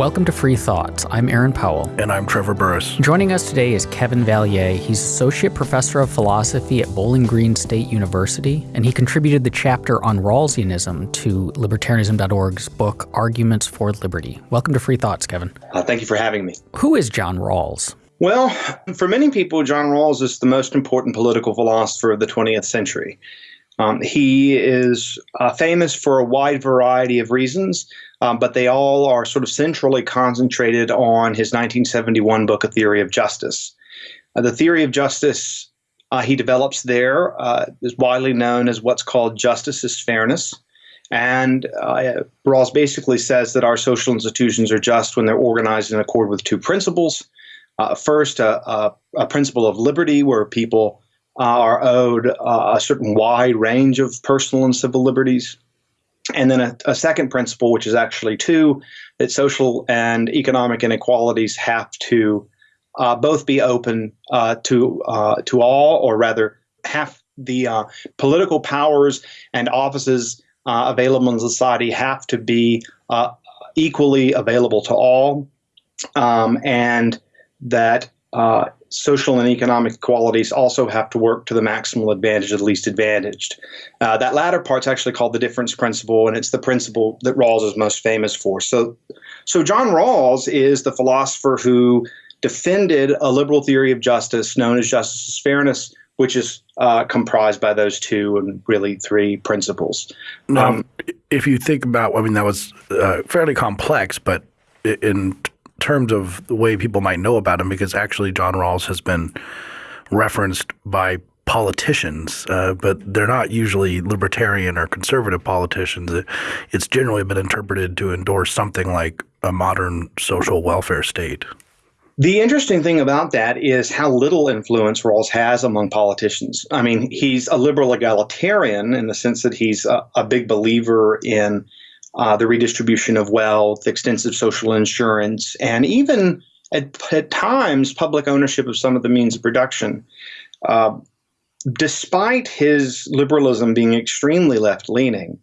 Welcome to Free Thoughts. I'm Aaron Powell. And I'm Trevor Burrus. Joining us today is Kevin Vallier. He's Associate Professor of Philosophy at Bowling Green State University, and he contributed the chapter on Rawlsianism to Libertarianism.org's book, Arguments for Liberty. Welcome to Free Thoughts, Kevin. Uh, thank you for having me. Who is John Rawls? Well, for many people, John Rawls is the most important political philosopher of the 20th century. Um, he is uh, famous for a wide variety of reasons, um, but they all are sort of centrally concentrated on his 1971 book, A Theory of Justice. Uh, the theory of justice uh, he develops there uh, is widely known as what's called justice is fairness. And uh, Rawls basically says that our social institutions are just when they're organized in accord with two principles. Uh, first, a, a principle of liberty, where people uh, are owed uh, a certain wide range of personal and civil liberties. And then a, a, second principle, which is actually two, that social and economic inequalities have to uh, both be open uh, to uh, to all, or rather, have the uh, political powers and offices available in society have to be equally available to all, um, and that social and economic qualities also have to work to the maximal advantage of the least advantaged. Uh, that latter part's actually called the difference principle, and it's the principle that Rawls is most famous for. So, so John Rawls is the philosopher who defended a liberal theory of justice known as justice as fairness, which is uh, comprised by those two and really three principles. Now, um, if you think about, I mean, that was uh, fairly complex, but in terms of the way people might know about him, because actually John Rawls has been referenced by politicians, uh, but they're not usually libertarian or conservative politicians. It's generally been interpreted to endorse something like a modern social welfare state. The interesting thing about that is how little influence Rawls has among politicians. I mean, he's a liberal egalitarian in the sense that he's a, a big believer in uh, the redistribution of wealth, extensive social insurance, and even at, at times public ownership of some of the means of production. Uh, despite his liberalism being extremely left leaning,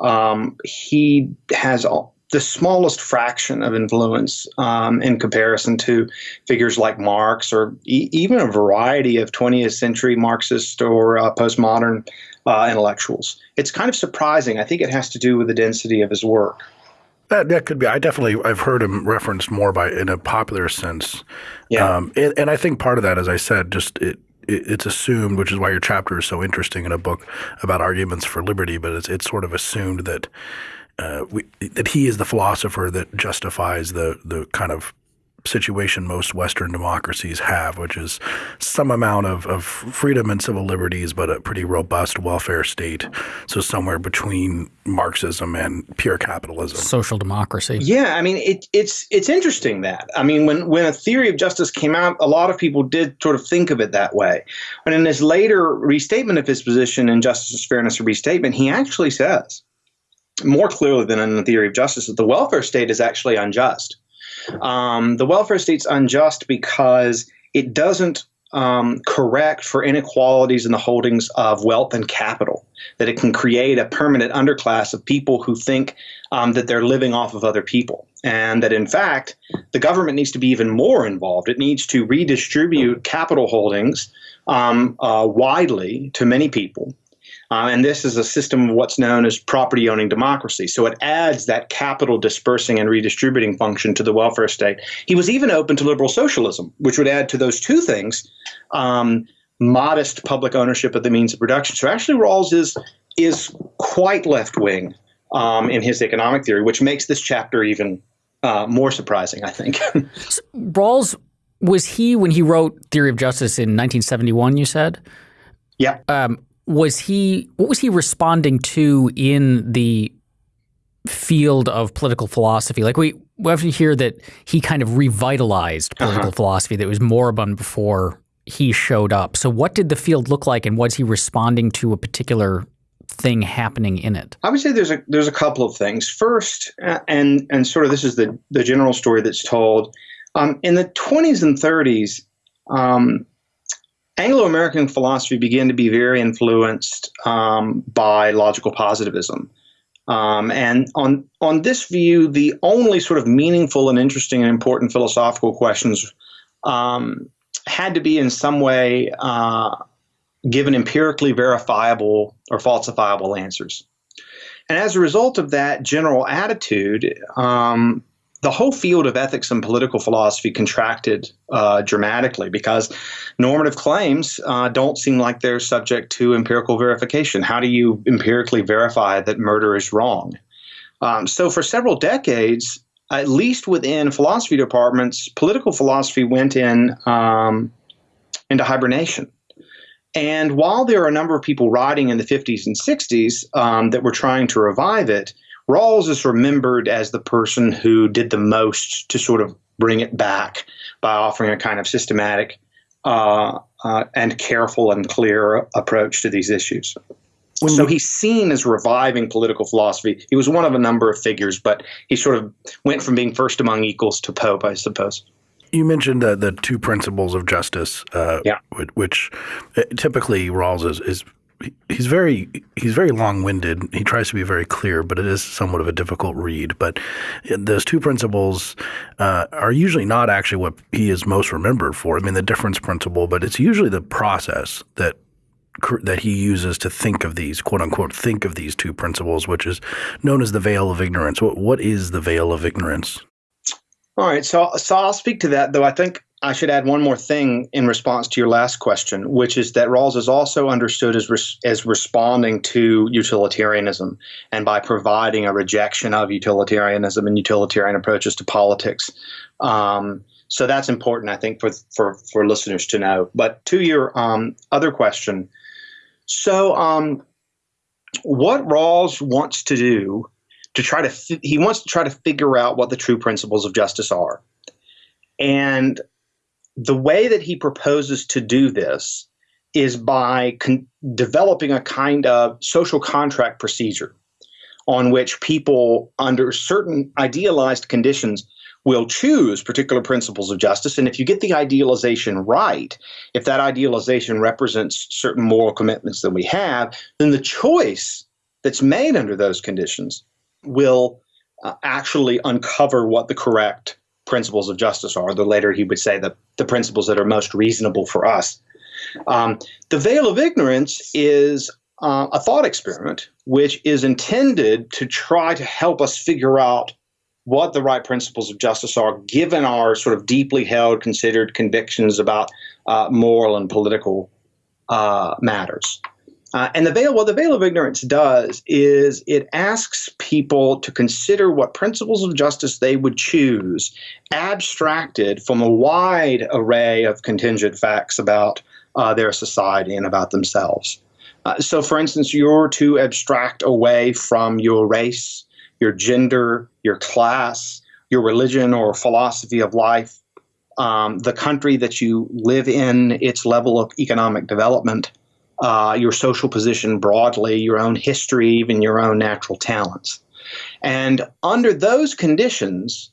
um, he has all, the smallest fraction of influence um, in comparison to figures like Marx or e- even a variety of 20th century Marxist or uh, postmodern uh, intellectuals. It's kind of surprising. I think it has to do with the density of his work. That that could be. I definitely I've heard him referenced more by in a popular sense. Yeah. Um, and, and, I think part of that, as I said, just it, it, it's assumed, which is why your chapter is so interesting in a book about arguments for liberty. But it's it's sort of assumed that. Uh, we, that he is the philosopher that justifies the the kind of situation most Western democracies have, which is some amount of, of freedom and civil liberties, but a pretty robust welfare state. So somewhere between Marxism and pure capitalism, social democracy. Yeah, I mean it, it's it's interesting that I mean when when a theory of justice came out, a lot of people did sort of think of it that way. But in his later restatement of his position in Justice, Fairness, and Restatement, he actually says more clearly than in the theory of justice that the welfare state is actually unjust um, the welfare state's unjust because it doesn't um, correct for inequalities in the holdings of wealth and capital. That it can create a permanent underclass of people who think um, that they're living off of other people. And that in fact, the government needs to be even more involved. It needs to redistribute capital holdings um, uh, widely to many people uh, and this is a system of what's known as property owning democracy. So it adds that capital dispersing and redistributing function to the welfare state. He was even open to liberal socialism, which would add to those two things um, modest public ownership of the means of production. So actually, Rawls is, is quite left wing um, in his economic theory, which makes this chapter even uh, more surprising, I think. Rawls, was he, when he wrote Theory of Justice in 1971, you said? Yeah. Um, was he what was he responding to in the field of political philosophy? Like we we often hear that he kind of revitalized political uh-huh. philosophy that was moribund before he showed up. So what did the field look like and was he responding to a particular thing happening in it? I would say there's a there's a couple of things. First, and and sort of this is the the general story that's told. Um, in the 20s and 30s, um, Anglo American philosophy began to be very influenced um, by logical positivism. Um, and on on this view, the only sort of meaningful and interesting and important philosophical questions um, had to be in some way uh, given empirically verifiable or falsifiable answers. And as a result of that general attitude, um, the whole field of ethics and political philosophy contracted uh, dramatically because normative claims uh, don't seem like they're subject to empirical verification. How do you empirically verify that murder is wrong? Um, so, for several decades, at least within philosophy departments, political philosophy went in um, into hibernation. And while there are a number of people writing in the 50s and 60s um, that were trying to revive it, Rawls is remembered as the person who did the most to sort of bring it back by offering a kind of systematic uh, uh, and careful and clear approach to these issues. so he's seen as reviving political philosophy. He was one of a number of figures, but he sort of went from being first among equals to Pope, I suppose. You mentioned uh, the two principles of justice, uh, yeah. which, uh, typically Rawls is, is he's very he's very long-winded. He tries to be very clear, but it is somewhat of a difficult read. But those two principles uh, are usually not actually what he is most remembered for. I mean, the difference principle, but it's usually the process that that he uses to think of these quote unquote think of these two principles, which is known as the veil of ignorance. What what is the veil of ignorance? All right, so so I'll speak to that. Though I think I should add one more thing in response to your last question, which is that Rawls is also understood as res- as responding to utilitarianism and by providing a rejection of utilitarianism and utilitarian approaches to politics. Um, so that's important, I think, for for for listeners to know. But to your um, other question, so um, what Rawls wants to do to try to fi- he wants to try to figure out what the true principles of justice are. And the way that he proposes to do this is by developing a kind of social contract procedure on which people, under certain idealized conditions, will choose particular principles of justice. And if you get the idealization right, if that idealization represents certain moral commitments that we have, then the choice that's made under those conditions will uh, actually uncover what the correct principles of justice are. The later he would say the, the principles that are most reasonable for us. Um, the veil of ignorance is uh, a thought experiment which is intended to try to help us figure out what the right principles of justice are given our sort of deeply held, considered convictions about uh, moral and political uh, matters. Uh, and the veil, what the veil of ignorance does is it asks people to consider what principles of justice they would choose, abstracted from a wide array of contingent facts about uh, their society and about themselves. Uh, so, for instance, you're to abstract away from your race, your gender, your class, your religion or philosophy of life, um, the country that you live in, its level of economic development uh, your social position broadly, your own history, even your own natural talents. And under those conditions,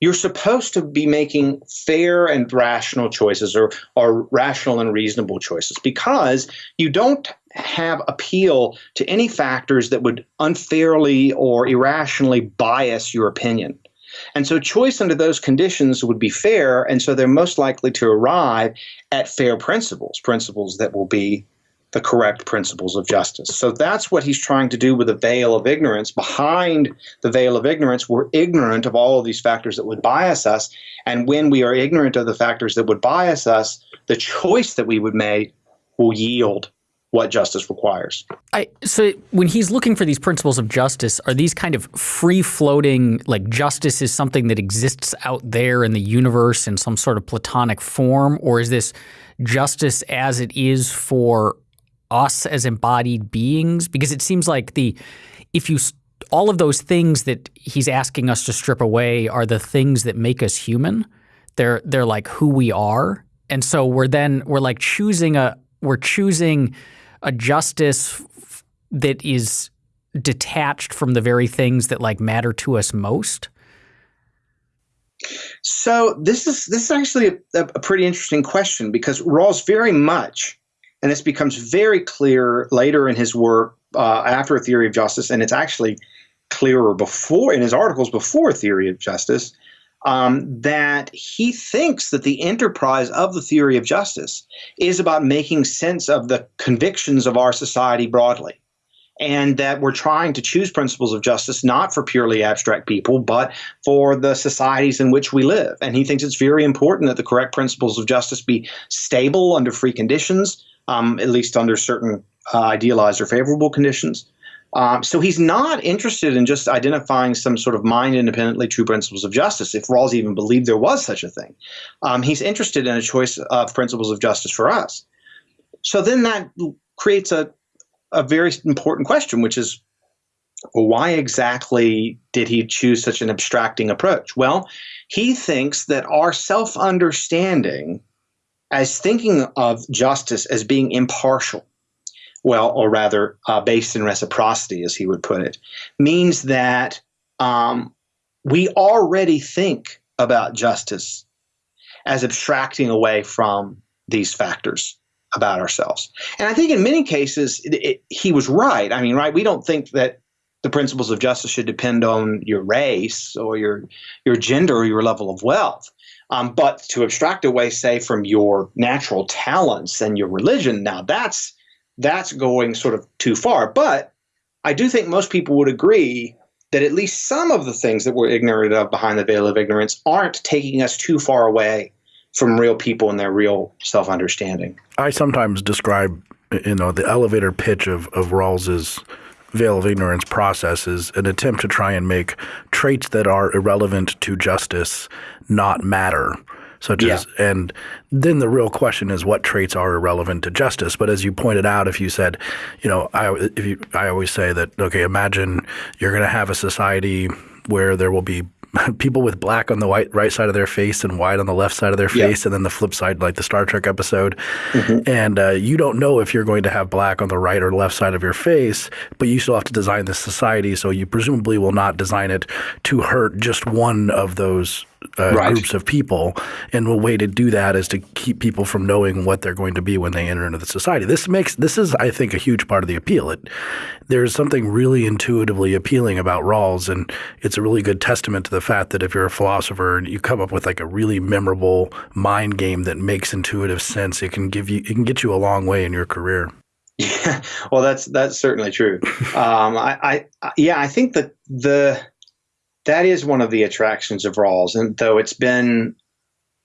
you're supposed to be making fair and rational choices or, or rational and reasonable choices because you don't have appeal to any factors that would unfairly or irrationally bias your opinion. And so choice under those conditions would be fair, and so they're most likely to arrive at fair principles, principles that will be the correct principles of justice. So that's what he's trying to do with the veil of ignorance. Behind the veil of ignorance, we're ignorant of all of these factors that would bias us. And when we are ignorant of the factors that would bias us, the choice that we would make will yield what justice requires. I, so when he's looking for these principles of justice, are these kind of free floating, like justice is something that exists out there in the universe in some sort of platonic form, or is this justice as it is for us as embodied beings? Because it seems like the if you all of those things that he's asking us to strip away are the things that make us human. They're they're like who we are, and so we're then we're like choosing a we're choosing a justice that is detached from the very things that like matter to us most? So this is this is actually a, a pretty interesting question because Rawls very much and this becomes very clear later in his work uh, after theory of justice, and it's actually clearer before in his articles before theory of justice um, that he thinks that the enterprise of the theory of justice is about making sense of the convictions of our society broadly and that we're trying to choose principles of justice not for purely abstract people, but for the societies in which we live. And he thinks it's very important that the correct principles of justice be stable under free conditions, um, at least under certain uh, idealized or favorable conditions. Um, so he's not interested in just identifying some sort of mind independently true principles of justice, if Rawls even believed there was such a thing. Um, he's interested in a choice of principles of justice for us. So then that creates a a very important question, which is well, why exactly did he choose such an abstracting approach? Well, he thinks that our self understanding as thinking of justice as being impartial, well, or rather uh, based in reciprocity, as he would put it, means that um, we already think about justice as abstracting away from these factors about ourselves. And I think in many cases it, it, he was right. I mean, right? We don't think that the principles of justice should depend on your race or your your gender or your level of wealth. Um, but to abstract away, say, from your natural talents and your religion, now that's that's going sort of too far. But I do think most people would agree that at least some of the things that we're ignorant of behind the veil of ignorance aren't taking us too far away from real people and their real self understanding. I sometimes describe, you know, the elevator pitch of of Rawls's veil of ignorance process is an attempt to try and make traits that are irrelevant to justice not matter. Such yeah. as, and then the real question is what traits are irrelevant to justice. But as you pointed out, if you said, you know, I, if you, I always say that, okay, imagine you're going to have a society where there will be people with black on the white right side of their face and white on the left side of their face, yeah. and then the flip side, like the Star Trek episode. Mm-hmm. And uh, you don't know if you're going to have black on the right or left side of your face, but you still have to design this society, so you presumably will not design it to hurt just one of those uh, right. groups of people. And a way to do that is to keep people from knowing what they're going to be when they enter into the society. This makes this is, I think, a huge part of the appeal. It, there's something really intuitively appealing about Rawls, and it's a really good testament to the fact that if you're a philosopher and you come up with like a really memorable mind game that makes intuitive sense, it can give you it can get you a long way in your career. Yeah, well, that's that's certainly true. um, I, I, yeah, I think that the that is one of the attractions of Rawls, and though it's been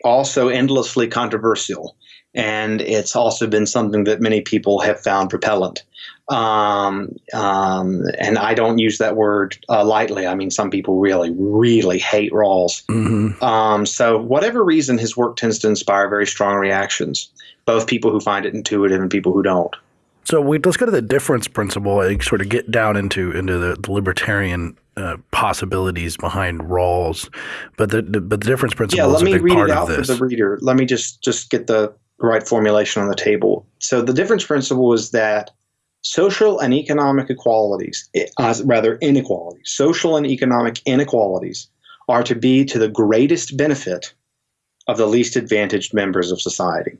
also endlessly controversial, and it's also been something that many people have found repellent. Um, um, and I don't use that word uh, lightly. I mean, some people really, really hate Rawls. Mm-hmm. Um, so, whatever reason, his work tends to inspire very strong reactions, both people who find it intuitive and people who don't. So we, let's go to the difference principle and sort of get down into into the, the libertarian uh, possibilities behind Rawls, but the, the, but the difference principle. Yeah, let me read it out for the reader. Let me just just get the right formulation on the table. So the difference principle is that social and economic equalities, uh, rather inequalities, social and economic inequalities, are to be to the greatest benefit of the least advantaged members of society.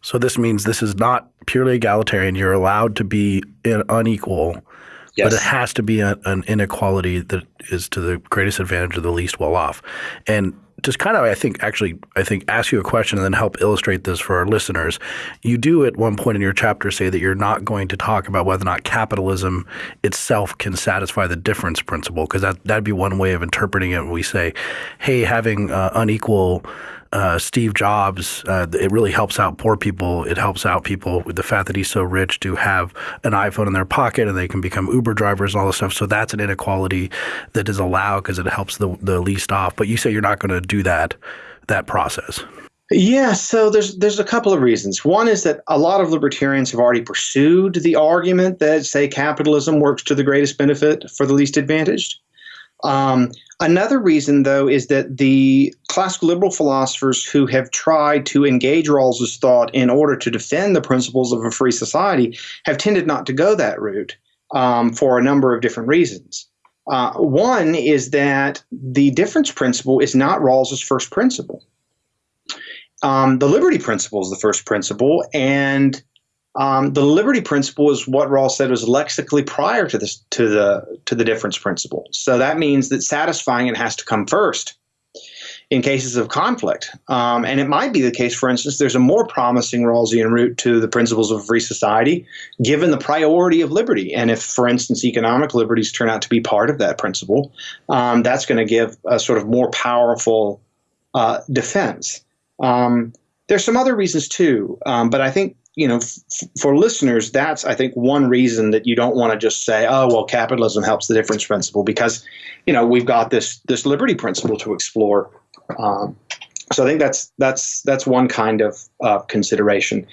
So this means this is not purely egalitarian. You're allowed to be unequal Yes. But it has to be a, an inequality that is to the greatest advantage of the least well off. And just kind of, I think, actually, I think, ask you a question and then help illustrate this for our listeners. You do at one point in your chapter say that you're not going to talk about whether or not capitalism itself can satisfy the difference principle, because that that'd be one way of interpreting it. We say, hey, having uh, unequal uh, Steve Jobs, uh, it really helps out poor people. It helps out people with the fact that he's so rich to have an iPhone in their pocket and they can become Uber drivers and all this stuff. So that's an inequality that is allowed because it helps the, the least off. But you say you're not going to do that that process. Yeah, so there's there's a couple of reasons. One is that a lot of libertarians have already pursued the argument that say capitalism works to the greatest benefit for the least advantaged. Um, Another reason, though, is that the classical liberal philosophers who have tried to engage Rawls's thought in order to defend the principles of a free society have tended not to go that route um, for a number of different reasons. Uh, one is that the difference principle is not Rawls's first principle. Um, the liberty principle is the first principle, and Um, the liberty principle is what Rawls said was lexically prior to this to the to the difference principle. So that means that satisfying it has to come first in cases of conflict. Um, and it might be the case, for instance, there's a more promising Rawlsian route to the principles of free society, given the priority of liberty. And if, for instance, economic liberties turn out to be part of that principle, um, that's going to give a sort of more powerful uh, defense. Um, there's some other reasons too, um, but I think you know, for listeners, that's I think one reason that you don't want to just say, "Oh, well, capitalism helps the difference principle," because, you know, we've got this this liberty principle to explore. Um, so I think that's that's that's one kind of uh, consideration.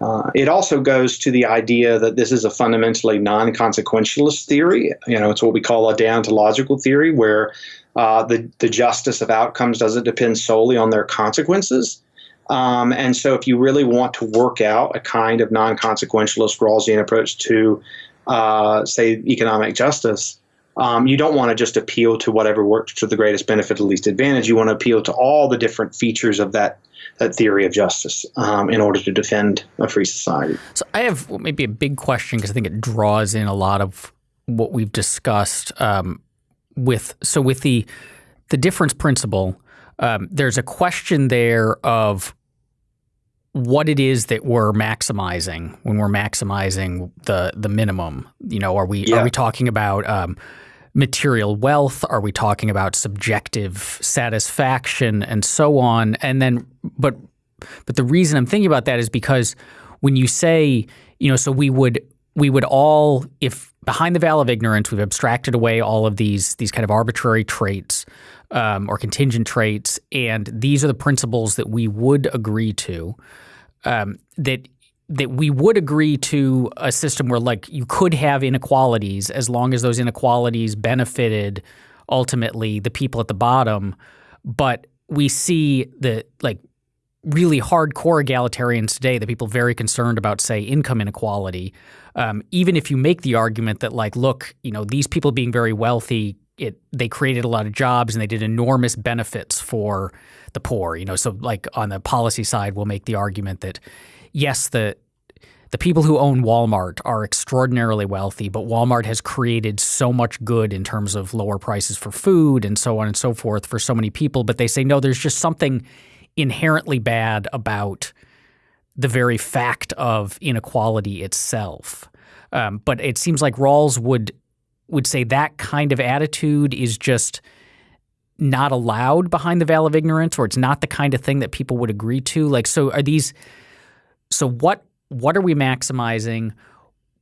Uh, it also goes to the idea that this is a fundamentally non-consequentialist theory. You know, it's what we call a deontological theory, where uh, the the justice of outcomes doesn't depend solely on their consequences. Um, and so, if you really want to work out a kind of non consequentialist Rawlsian approach to, uh, say, economic justice, um, you don't want to just appeal to whatever works to the greatest benefit, the least advantage. You want to appeal to all the different features of that that theory of justice um, in order to defend a free society. So I have maybe a big question because I think it draws in a lot of what we've discussed um, with so with the the difference principle. Um, there's a question there of what it is that we're maximizing when we're maximizing the the minimum. You know, are we yeah. are we talking about um, material wealth? Are we talking about subjective satisfaction and so on? And then, but but the reason I'm thinking about that is because when you say, you know, so we would we would all if behind the veil of ignorance we've abstracted away all of these these kind of arbitrary traits um, or contingent traits, and these are the principles that we would agree to. Um, that that we would agree to a system where like you could have inequalities as long as those inequalities benefited ultimately the people at the bottom, but we see the like really hardcore egalitarians today, the people very concerned about, say, income inequality, um, even if you make the argument that, like, look, you know, these people being very wealthy it they created a lot of jobs and they did enormous benefits for the poor. You know, so like on the policy side, we'll make the argument that yes, the the people who own Walmart are extraordinarily wealthy, but Walmart has created so much good in terms of lower prices for food and so on and so forth for so many people. But they say, no, there's just something inherently bad about the very fact of inequality itself. Um, but it seems like Rawls would would say that kind of attitude is just not allowed behind the veil of ignorance or it's not the kind of thing that people would agree to. Like so are these so what what are we maximizing?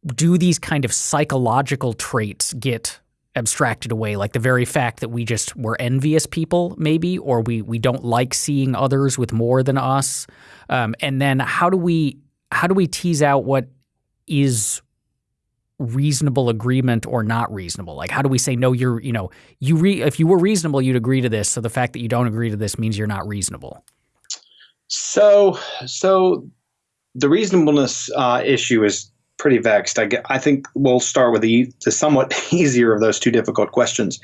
Do these kind of psychological traits get abstracted away? Like the very fact that we just were envious people maybe or we we don't like seeing others with more than us. Um, and then how do we how do we tease out what is reasonable agreement or not reasonable? Like, how do we say no? You're, you know, you re- if you were reasonable, you'd agree to this. So the fact that you don't agree to this means you're not reasonable. So, so the reasonableness uh, issue is pretty vexed. I, I think we'll start with the, the somewhat easier of those two difficult questions.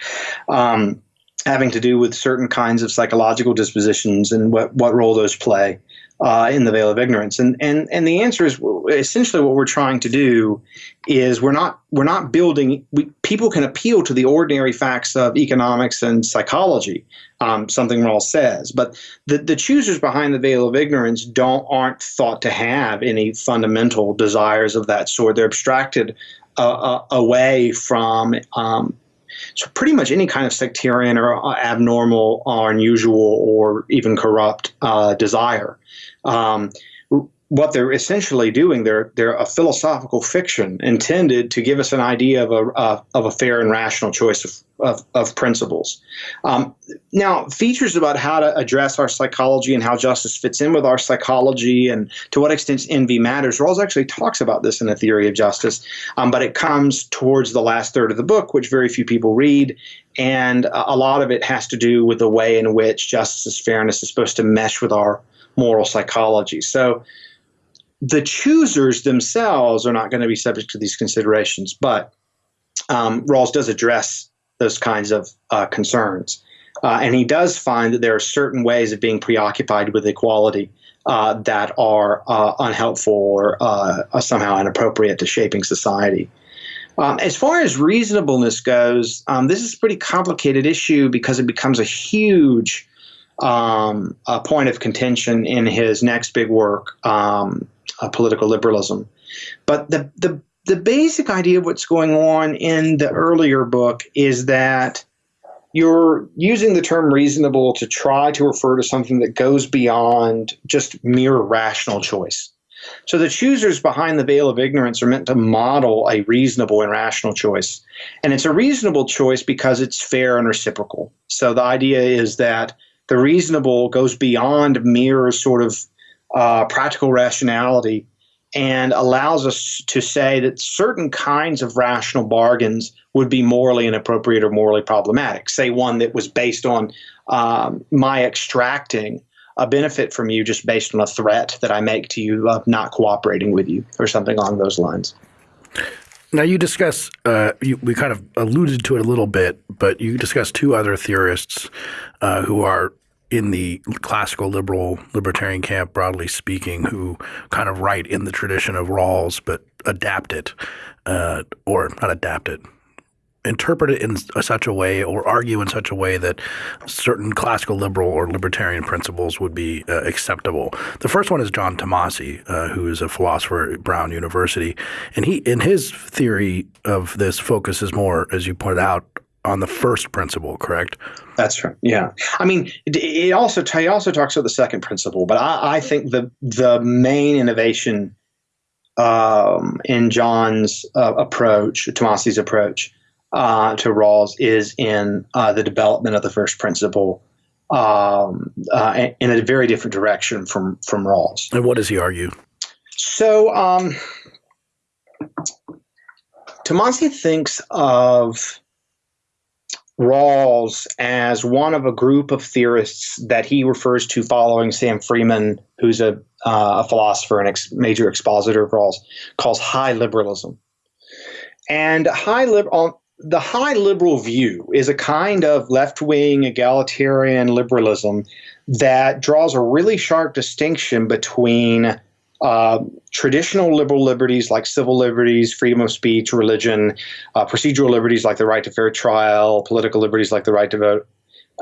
Um, having to do with certain kinds of psychological dispositions and what, what role those play uh, in the veil of ignorance. And and and the answer is essentially what we're trying to do is we're not we're not building. We, people can appeal to the ordinary facts of economics and psychology, um, something Rawls says, but the the choosers behind the veil of ignorance don't aren't thought to have any fundamental desires of that sort. They're abstracted uh, uh, away from um, so pretty much any kind of sectarian or abnormal or unusual or even corrupt uh, desire. Um, what they're essentially doing, they're they're a philosophical fiction intended to give us an idea of a uh, of a fair and rational choice of of, of principles. Um, now, features about how to address our psychology and how justice fits in with our psychology and to what extent envy matters. Rawls actually talks about this in the theory of justice, um, but it comes towards the last third of the book, which very few people read, and a lot of it has to do with the way in which justice, fairness is supposed to mesh with our moral psychology. So the choosers themselves are not going to be subject to these considerations, but um, Rawls does address those kinds of uh, concerns. Uh, and he does find that there are certain ways of being preoccupied with equality uh, that are uh, unhelpful or uh, somehow inappropriate to shaping society. Um, as far as reasonableness goes, um, this is a pretty complicated issue because it becomes a huge um, a point of contention in his next big work, um, Uh, political Liberalism. But the, the, the basic idea of what's going on in the earlier book is that you're using the term reasonable to try to refer to something that goes beyond just mere rational choice. So the choosers behind the veil of ignorance are meant to model a reasonable and rational choice. And it's a reasonable choice because it's fair and reciprocal. So the idea is that the reasonable goes beyond mere sort of uh, practical rationality and allows us to say that certain kinds of rational bargains would be morally inappropriate or morally problematic. Say one that was based on um, my extracting a benefit from you just based on a threat that I make to you of not cooperating with you or something along those lines. Now you discuss, uh, you, we kind of alluded to it a little bit, but you discuss two other theorists uh, who are in the classical liberal libertarian camp, broadly speaking, who kind of write in the tradition of Rawls but adapt it, uh, or not adapt it, interpret it in such a way or argue in such a way that certain classical liberal or libertarian principles would be uh, acceptable. The first one is John Tomasi, uh, who is a philosopher at Brown University, and he in his theory of this focuses more, as you pointed out, on the first principle, correct? That's right. Yeah, I mean, it also he also talks about the second principle, but I, I think the the main innovation um, in John's uh, approach, Tomasi's approach uh, to Rawls, is in uh, the development of the first principle um, uh, in a very different direction from from Rawls. And what does he argue? So, um, Tomasi thinks of Rawls as one of a group of theorists that he refers to following Sam Freeman, who's a, uh, a philosopher and ex- major expositor of Rawls, calls high liberalism. And high liberal, the high liberal view is a kind of left wing egalitarian liberalism that draws a really sharp distinction between uh, traditional liberal liberties like civil liberties, freedom of speech, religion, uh, procedural liberties like the right to fair trial, political liberties like the right to vote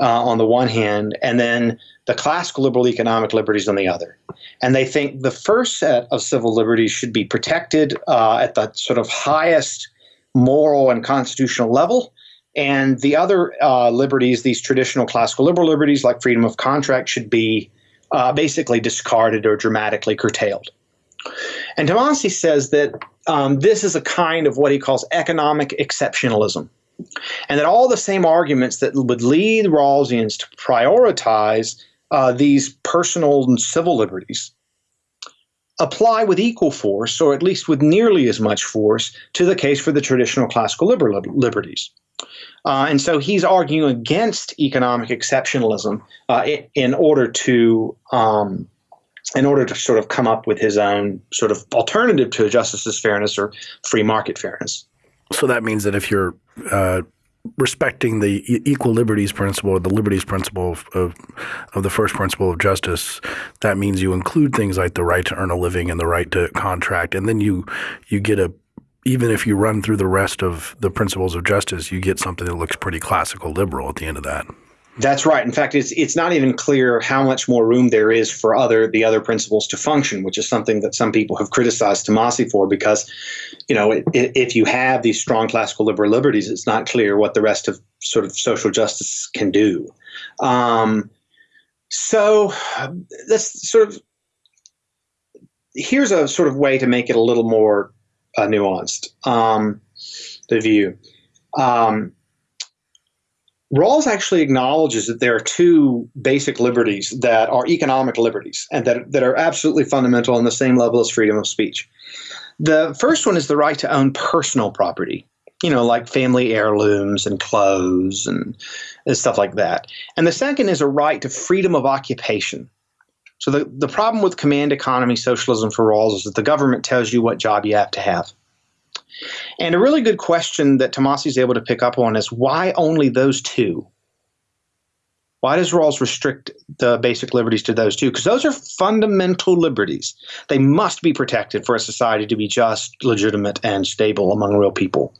uh, on the one hand, and then the classical liberal economic liberties on the other. And they think the first set of civil liberties should be protected uh, at the sort of highest moral and constitutional level. And the other uh, liberties, these traditional classical liberal liberties like freedom of contract, should be uh, basically discarded or dramatically curtailed. And Tomasi says that um, this is a kind of what he calls economic exceptionalism. And that all the same arguments that would lead Rawlsians to prioritize uh, these personal and civil liberties apply with equal force, or at least with nearly as much force, to the case for the traditional classical liberal liberties. Uh, and so he's arguing against economic exceptionalism uh, in order to um, in order to sort of come up with his own sort of alternative to justice as fairness or free market fairness. So that means that if you're uh, respecting the equal liberties principle the liberties principle of, of, of the first principle of justice, that means you include things like the right to earn a living and the right to contract, and then you you get a even if you run through the rest of the principles of justice, you get something that looks pretty classical liberal at the end of that. That's right. In fact, it's it's not even clear how much more room there is for other the other principles to function, which is something that some people have criticized Tomasi for because, you know, it, it, if you have these strong classical liberal liberties, it's not clear what the rest of sort of social justice can do. Um, so let's sort of here's a sort of way to make it a little more uh, nuanced. Um, the view. Um, Rawls actually acknowledges that there are two basic liberties that are economic liberties and that, that are absolutely fundamental on the same level as freedom of speech. The first one is the right to own personal property, you know, like family heirlooms and clothes and, and stuff like that. And the second is a right to freedom of occupation. So the, the problem with command economy socialism for Rawls is that the government tells you what job you have to have. And a really good question that Tomasi is able to pick up on is why only those two? Why does Rawls restrict the basic liberties to those two? Because those are fundamental liberties. They must be protected for a society to be just, legitimate, and stable among real people.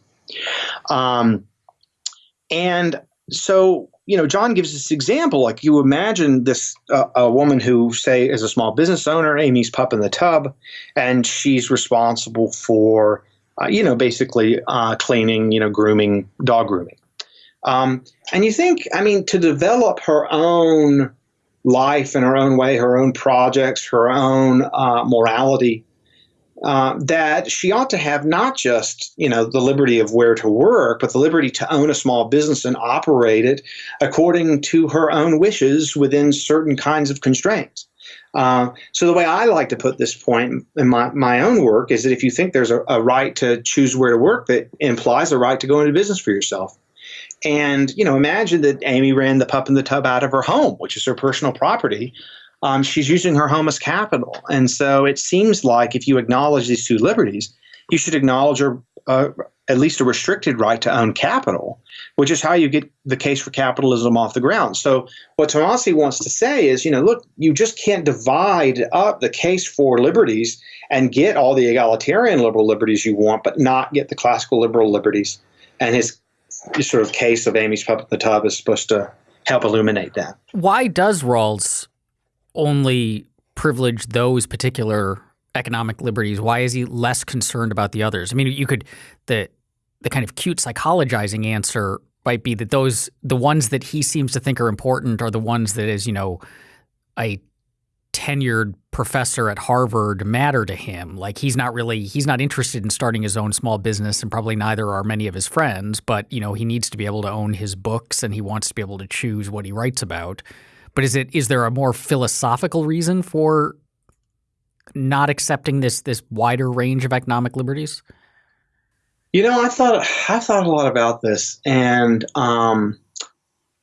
Um, and so, you know, John gives this example. Like you imagine this uh, a woman who, say, is a small business owner, Amy's pup in the tub, and she's responsible for, uh, you know, basically uh, cleaning, you know, grooming, dog grooming. Um, and you think, I mean, to develop her own life in her own way, her own projects, her own uh, morality, uh, that she ought to have not just you know the liberty of where to work, but the liberty to own a small business and operate it according to her own wishes within certain kinds of constraints. Uh, so the way I like to put this point in my, my own work is that if you think there's a, a right to choose where to work, that implies a right to go into business for yourself. And, you know, imagine that Amy ran the pup in the tub out of her home, which is her personal property. Um, she's using her home as capital. And so it seems like if you acknowledge these two liberties, you should acknowledge a, uh, at least a restricted right to own capital, which is how you get the case for capitalism off the ground. So what Tomasi wants to say is, you know, look, you just can't divide up the case for liberties and get all the egalitarian liberal liberties you want, but not get the classical liberal liberties. And his sort of case of Amy's pup in the tub is supposed to help illuminate that. Why does Rawls only privilege those particular economic liberties? Why is he less concerned about the others? I mean, you could the the kind of cute psychologizing answer might be that those the ones that he seems to think are important are the ones that is you know a tenured professor at Harvard matter to him. Like he's not really he's not interested in starting his own small business and probably neither are many of his friends, but you know, he needs to be able to own his books and he wants to be able to choose what he writes about. But is it is there a more philosophical reason for not accepting this this wider range of economic liberties? You know, I thought I thought a lot about this, and um,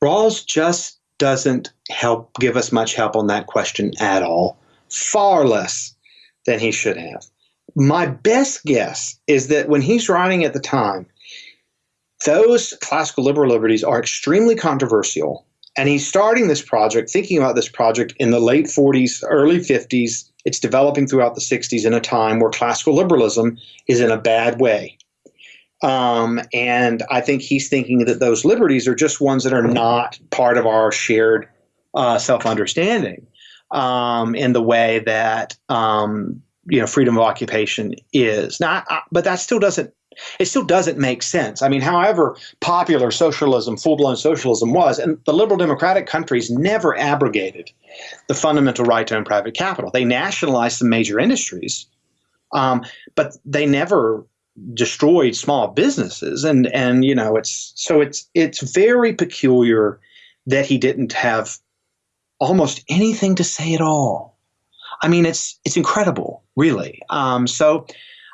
Rawls just doesn't help give us much help on that question at all. Far less than he should have. My best guess is that when he's writing at the time, those classical liberal liberties are extremely controversial and he's starting this project, thinking about this project in the late 40s, early 50s. It's developing throughout the 60s in a time where classical liberalism is in a bad way. Um, and I think he's thinking that those liberties are just ones that are not part of our shared uh, self understanding um, in the way that um, you know freedom of occupation is. Now, I, but that still doesn't it still doesn't make sense. I mean, however popular socialism, full blown socialism was, and the liberal democratic countries never abrogated the fundamental right to own private capital. They nationalized some major industries, um, but they never destroyed small businesses. And and you know, it's so it's it's very peculiar that he didn't have almost anything to say at all. I mean, it's it's incredible, really. Um, so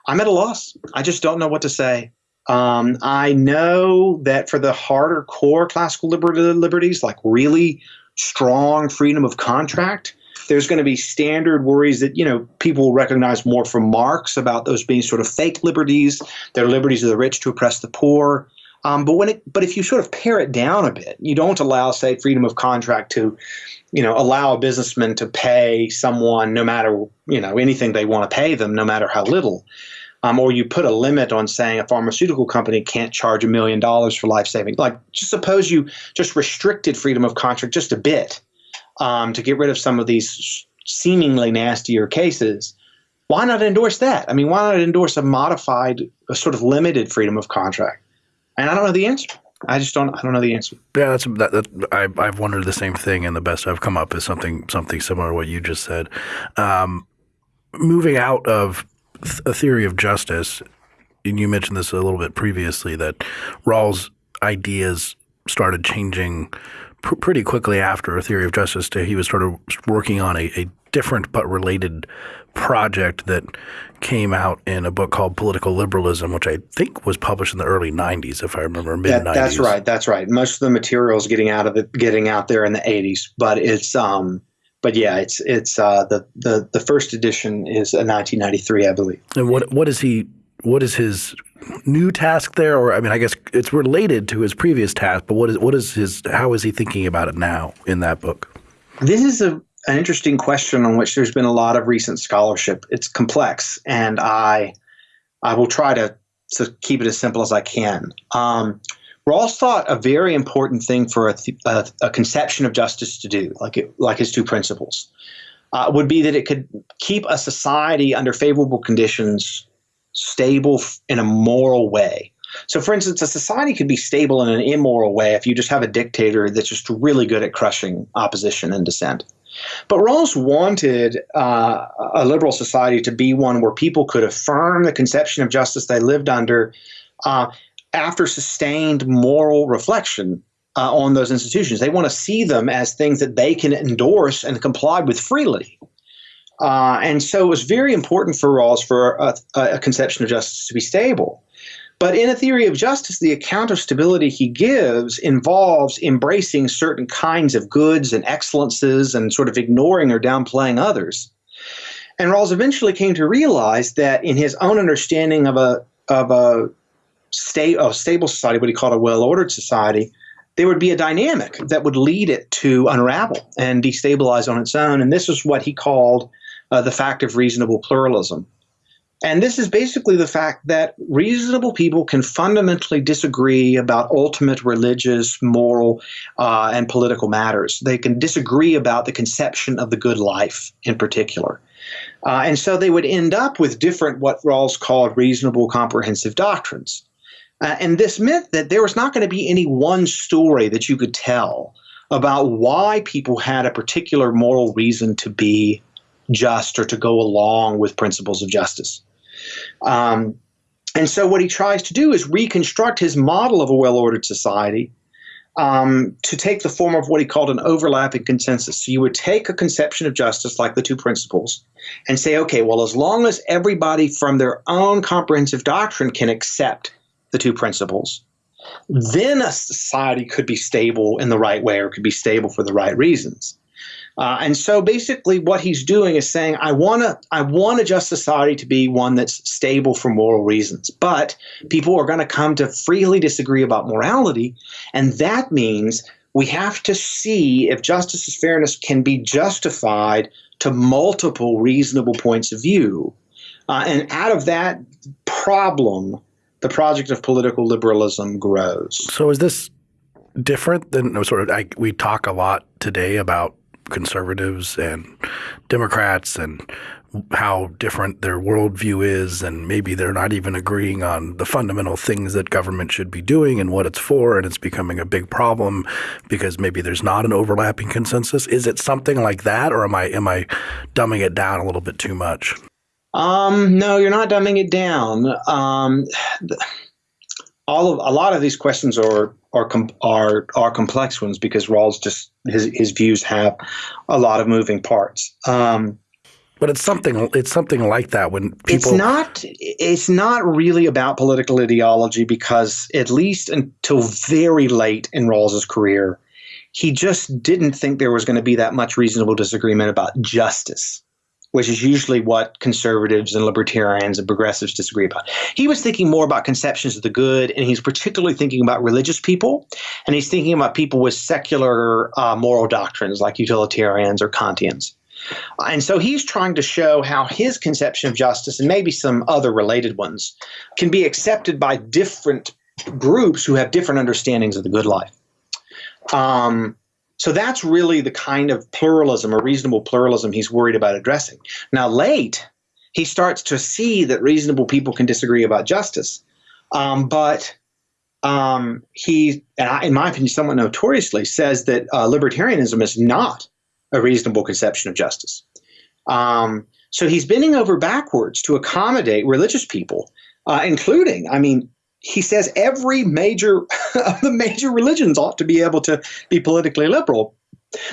I'm at a loss. I just don't know what to say. Um, I know that for the harder core classical liberties, like really strong freedom of contract, there's going to be standard worries that you know people will recognize more from Marx about those being sort of fake liberties. They're liberties of the rich to oppress the poor. Um, but when it, but if you sort of pare it down a bit, you don't allow, say, freedom of contract to, you know, allow a businessman to pay someone no matter you know anything they want to pay them, no matter how little um, or you put a limit on saying a pharmaceutical company can't charge a million dollars for life saving. Like, just suppose you just restricted freedom of contract just a bit um, to get rid of some of these seemingly nastier cases. Why not endorse that? I mean, why not endorse a modified, a sort of limited freedom of contract? And I don't know the answer. I just don't. I don't know the answer. Yeah, that's that, that, I, I've wondered the same thing, and the best I've come up is something something similar to what you just said. Um, moving out of a theory of justice, and you mentioned this a little bit previously, that Rawls' ideas started changing pr- pretty quickly after a theory of justice. To, he was sort of working on a, a different but related project that came out in a book called Political Liberalism, which I think was published in the early '90s, if I remember, mid '90s. That, that's right. That's right. Most of the materials getting out of it, getting out there in the '80s, but it's um, but yeah, it's it's uh, the the the first edition is a 1993, I believe. And what what is he? what is his new task there? Or I mean, I guess it's related to his previous task, but what is what is his? How is he thinking about it now in that book? This is a an interesting question on which there's been a lot of recent scholarship. It's complex, and I I will try to to keep it as simple as I can. Um, Rawls thought a very important thing for a, a, a conception of justice to do, like it, like his two principles, uh, would be that it could keep a society under favorable conditions stable in a moral way. So, for instance, a society could be stable in an immoral way if you just have a dictator that's just really good at crushing opposition and dissent. But Rawls wanted uh, a liberal society to be one where people could affirm the conception of justice they lived under uh, after sustained moral reflection uh, on those institutions. They want to see them as things that they can endorse and comply with freely. Uh, and so it was very important for Rawls for a, a, conception of justice to be stable. But in a theory of justice, the account of stability he gives involves embracing certain kinds of goods and excellences and sort of ignoring or downplaying others. And Rawls eventually came to realize that in his own understanding of a of a state a stable society, what he called a well-ordered society, there would be a dynamic that would lead it to unravel and destabilize on its own. And this is what he called uh, the fact of reasonable pluralism. And this is basically the fact that reasonable people can fundamentally disagree about ultimate religious, moral, uh, and political matters. They can disagree about the conception of the good life in particular. Uh, and so they would end up with different, what Rawls called reasonable comprehensive doctrines. Uh, and this meant that there was not going to be any one story that you could tell about why people had a particular moral reason to be just or to go along with principles of justice. Um, and so, what he tries to do is reconstruct his model of a well ordered society um, to take the form of what he called an overlapping consensus. So, you would take a conception of justice, like the two principles, and say, okay, well, as long as everybody from their own comprehensive doctrine can accept the two principles, then a society could be stable in the right way or could be stable for the right reasons. Uh, and so basically what he's doing is saying, I want to I want a just society to be one that's stable for moral reasons. But people are going to come to freely disagree about morality. And that means we have to see if justice as fairness can be justified to multiple reasonable points of view. Uh, and out of that problem, the project of political liberalism grows. So is this different than sort of I, we talk a lot today about conservatives and Democrats and how different their worldview is, and maybe they're not even agreeing on the fundamental things that government should be doing and what it's for, and it's becoming a big problem because maybe there's not an overlapping consensus. Is it something like that, or am I am I dumbing it down a little bit too much? Um, no, you're not dumbing it down. Um, all of a lot of these questions are are are are complex ones because Rawls just his his views have a lot of moving parts. Um, but it's something it's something like that when people It's not it's not really about political ideology because at least until very late in Rawls's career, he just didn't think there was going to be that much reasonable disagreement about justice which is usually what conservatives and libertarians and progressives disagree about. He was thinking more about conceptions of the good, and he's particularly thinking about religious people, and he's thinking about people with secular uh, moral doctrines like utilitarians or Kantians. And so he's trying to show how his conception of justice and maybe some other related ones can be accepted by different groups who have different understandings of the good life. Um, so that's really the kind of pluralism or reasonable pluralism he's worried about addressing. Now, late, he starts to see that reasonable people can disagree about justice. Um, but um, he, in my opinion, somewhat notoriously says that uh, libertarianism is not a reasonable conception of justice. Um, so he's bending over backwards to accommodate religious people, uh, including, I mean, he says every major of the major religions ought to be able to be politically liberal,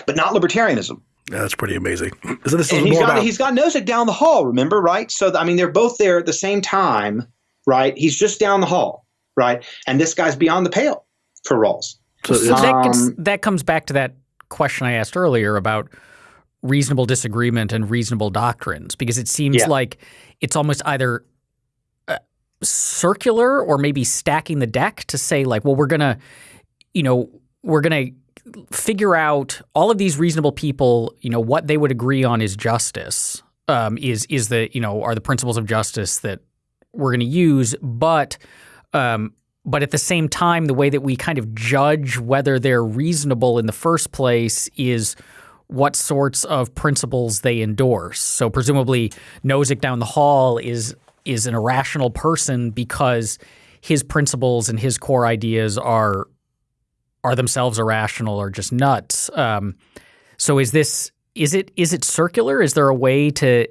but not libertarianism. Yeah, that's pretty amazing. So this and is he's more got, about he's got Nozick down the hall, remember, right? So, I mean, they're both there at the same time, right? He's just down the hall, right? And this guy's beyond the pale for Rawls. So, so that, gets, um, that comes back to that question I asked earlier about reasonable disagreement and reasonable doctrines, because it seems yeah. like it's almost either circular or maybe stacking the deck to say like, well, we're gonna, you know, we're gonna figure out all of these reasonable people, you know, what they would agree on is justice. Um, is is the you know are the principles of justice that we're going to use, but um, but at the same time, the way that we kind of judge whether they're reasonable in the first place is what sorts of principles they endorse. So presumably, Nozick down the hall is is an irrational person because his principles and his core ideas are are themselves irrational or just nuts. Um, so is this is it is it circular? Is there a way to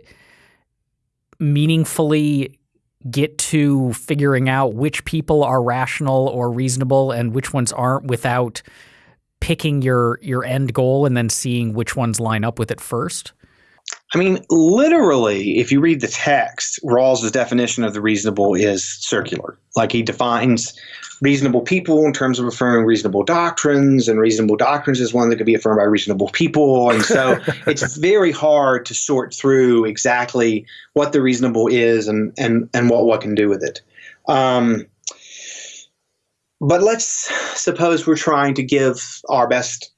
meaningfully get to figuring out which people are rational or reasonable and which ones aren't without picking your your end goal and then seeing which ones line up with it first? I mean, literally, if you read the text, Rawls' definition of the reasonable is circular. Like he defines reasonable people in terms of affirming reasonable doctrines, and reasonable doctrines is one that could be affirmed by reasonable people. And so it's very hard to sort through exactly what the reasonable is and and and what one can do with it. Um, but let's suppose we're trying to give our best